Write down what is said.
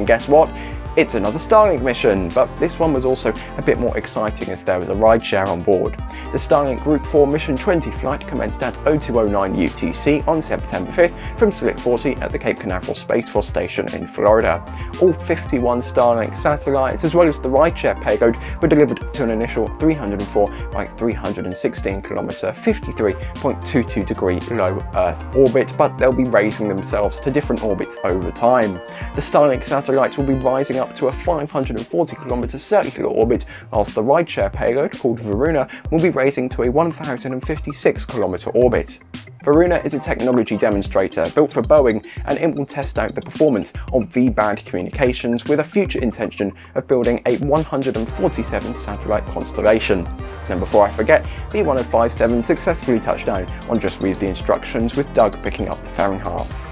And guess what? It's another Starlink mission, but this one was also a bit more exciting as there was a rideshare on board. The Starlink Group 4 Mission 20 flight commenced at 0209 UTC on September 5th from Slick 40 at the Cape Canaveral Space Force Station in Florida. All 51 Starlink satellites as well as the rideshare payload were delivered to an initial 304 by 316 kilometer 53.22 degree low Earth orbit, but they'll be raising themselves to different orbits over time. The Starlink satellites will be rising up to a 540 km circular orbit, whilst the rideshare payload, called Varuna, will be raising to a 1056 km orbit. Varuna is a technology demonstrator built for Boeing and it will test out the performance of V-band communications with a future intention of building a 147 satellite constellation. And before I forget, B1057 successfully touched down on Just Read the Instructions with Doug picking up the fairing halves.